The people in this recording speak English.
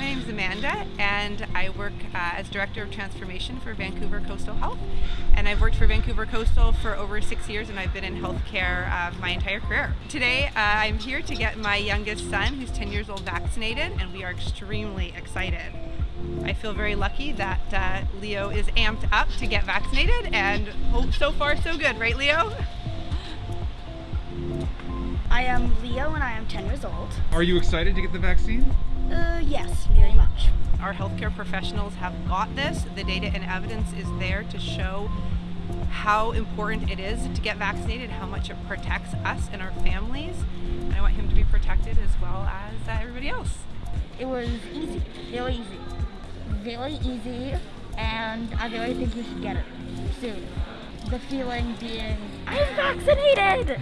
is Amanda, and I work uh, as Director of Transformation for Vancouver Coastal Health. And I've worked for Vancouver Coastal for over six years, and I've been in healthcare uh, my entire career. Today, uh, I'm here to get my youngest son, who's 10 years old, vaccinated, and we are extremely excited. I feel very lucky that uh, Leo is amped up to get vaccinated, and hope so far so good, right, Leo? I am Leo and I am 10 years old. Are you excited to get the vaccine? Uh, yes, very much. Our healthcare professionals have got this. The data and evidence is there to show how important it is to get vaccinated, how much it protects us and our families. And I want him to be protected as well as uh, everybody else. It was easy, very easy. Very easy, and I really think you should get it soon. The feeling being, I'm vaccinated!